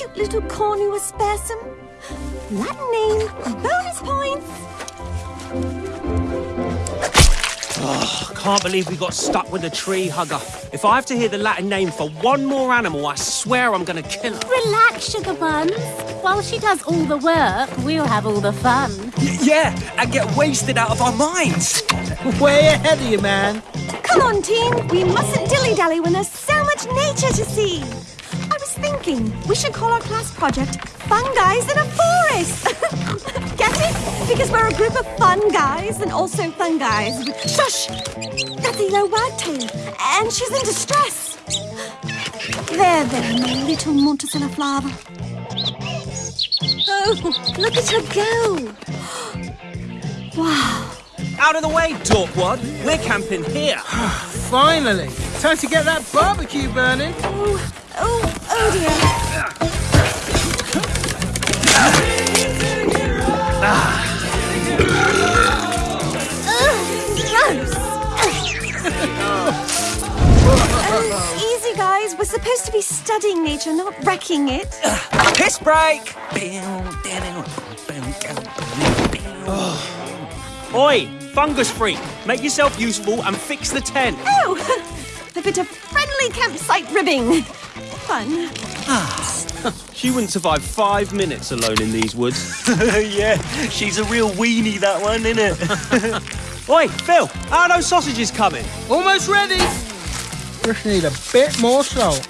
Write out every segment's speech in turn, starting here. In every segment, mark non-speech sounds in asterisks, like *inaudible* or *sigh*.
cute little Cornu aspersum. Latin name, bonus points. Oh, can't believe we got stuck with the tree hugger. If I have to hear the Latin name for one more animal, I swear I'm gonna kill her. Relax, Sugar Buns. While she does all the work, we'll have all the fun. Y- yeah, and get wasted out of our minds. Way ahead of you, man. Come on, team. We mustn't dilly-dally when there's so much nature to see. I was thinking we should call our class project Fun Guys in a Forest. *laughs* Get it? Because we're a group of fun guys and also fun guys. Shush! That's a yellow wagtail, and she's in distress. There, there, my little Motacilla flava. Oh, look at her go. *gasps* Wow. Out of the way, Dorkwad. We're camping here. *sighs* Finally. Time to get that barbecue burning. Oh, oh, oh dear. Uh, easy, guys. We're supposed to be studying nature, not wrecking it. Piss break. Oi, fungus freak. Make yourself useful and fix the tent. Oh, a bit of friendly campsite ribbing. Fun. *laughs* She wouldn't survive five minutes alone in these woods. *laughs* yeah, she's a real weenie, that one, isn't it? *laughs* Oi, Phil, how are those sausages coming? Almost ready. We just need a bit more salt.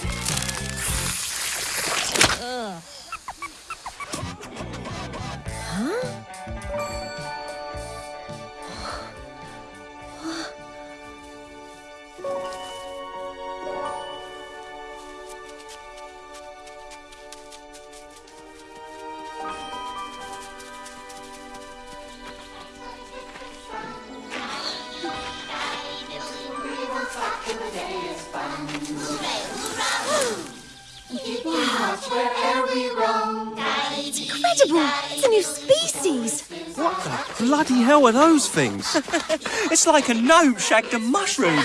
Incredible. It's a new species. What the bloody hell are those things? *laughs* It's like a note shagged a mushroom.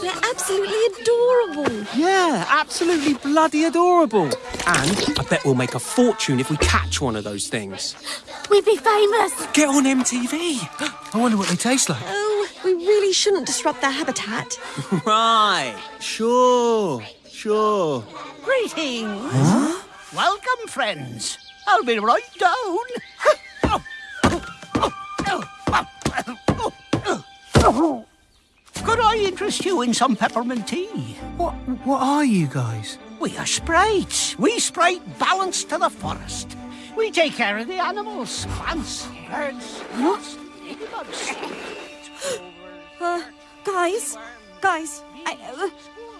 They're absolutely adorable. Yeah, absolutely bloody adorable. And I bet we'll make a fortune if we catch one of those things. We'd be famous. Get on MTV. I wonder what they taste like. Oh, we really shouldn't disrupt their habitat. *laughs* Right. Sure. Sure. Greetings. Welcome, friends. I'll be right down. Could I interest you in some peppermint tea? What what are you guys? We are sprites. We sprite balance to the forest. We take care of the animals, plants, birds, moths, ladybugs. Uh, guys, guys, I, uh,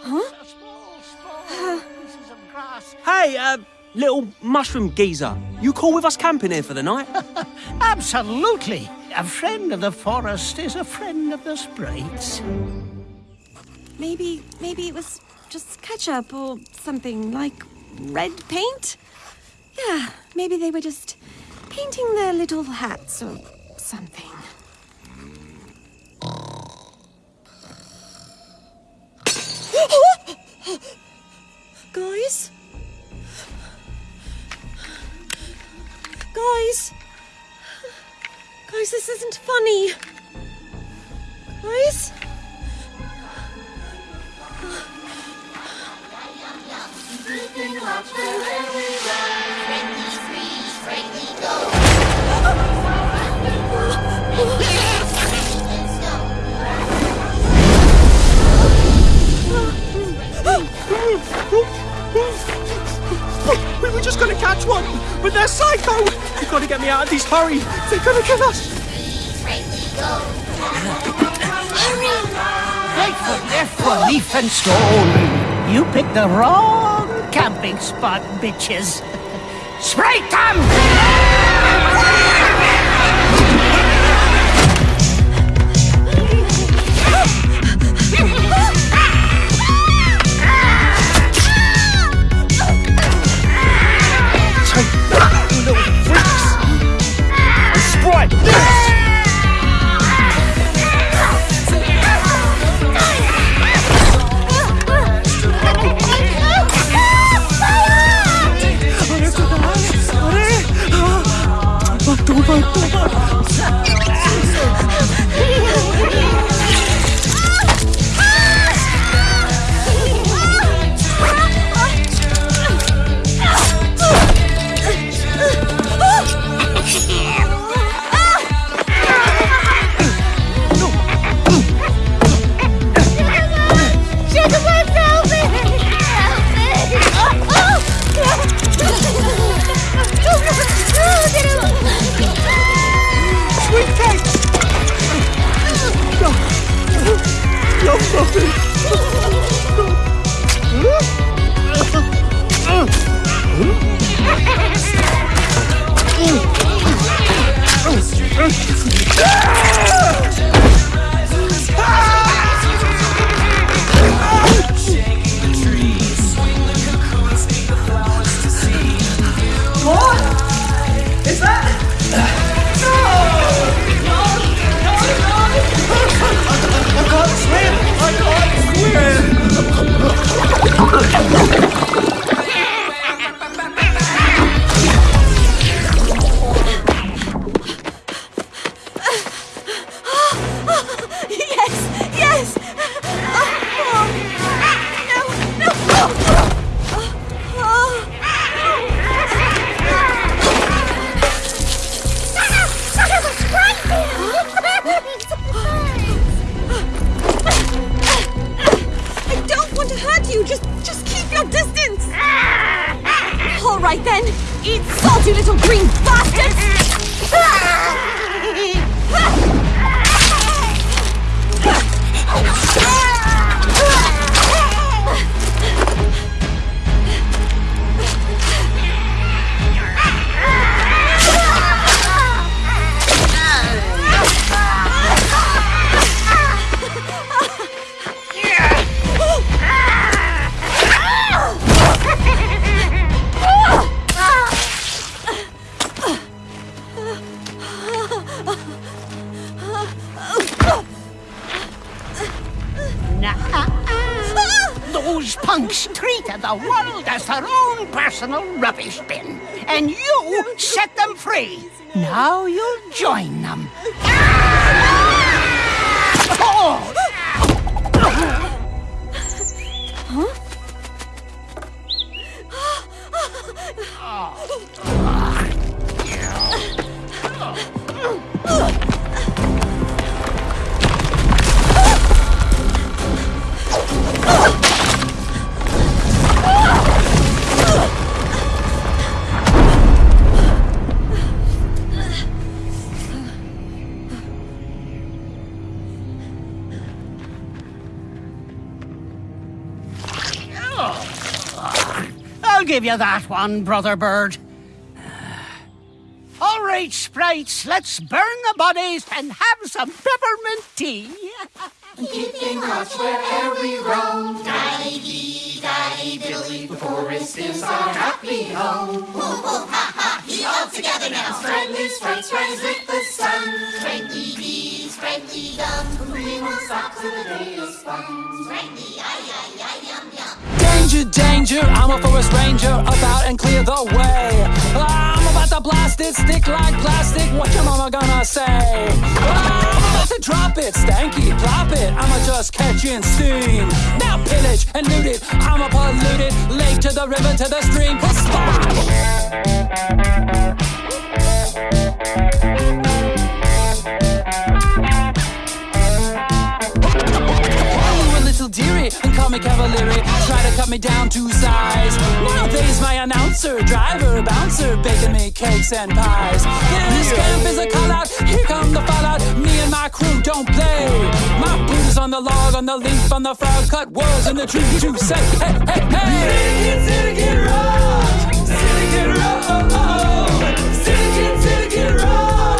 huh? Small, small pieces of grass. Hey, uh, little mushroom geezer. You cool with us camping here for the night? *laughs* Absolutely. A friend of the forest is a friend of the sprites. Maybe, maybe it was just ketchup or something like red paint. Yeah, maybe they were just painting their little hats or something. *gasps* Guys? Guys? Guys, this isn't funny. Guys? We were just gonna catch one, but they're psycho. You gotta get me out of these. Hurry! They're gonna kill us. Right foot, left foot, leaf and stone. You picked the wrong camping spot, bitches. *laughs* Spray them! 放错了。Just, just keep your distance. *laughs* All right then. Eat salt, you little green bastards. *laughs* *laughs* Those punks treated the world as their own personal rubbish bin, and you set them free. Now you'll join them. Ah! Oh! Give you that one, Brother Bird. All right, sprites, let's burn the bodies and have some peppermint tea. Keeping watch wherever we roam. Daddy dee, daddy dilly, the forest is our happy home. *laughs* Woo hoo ha ha, he all together now. Friendly sprites rise with the sun. Friendly bees, friendly gum. We won't stop till the day is fun. Danger, danger, I'm a forest ranger, about and clear the way. I'm about to blast it, stick like plastic, what your mama gonna say? I'm about to drop it, stanky, plop it, I'ma just catching steam. Now pillage and loot it, I'ma pollute it, lake to the river to the stream, spot! my cavalry. Try to cut me down to size Nowadays my announcer, driver, bouncer Baking me cakes and pies. This camp is a call out, here come the fallout. Me and my crew don't play. My boot is on the log, on the leaf, on the frog. Cut words in the tree to say Hey, hey, hey. Syndicate Rock Syndicate Rock Syndicate, Syndicate Rock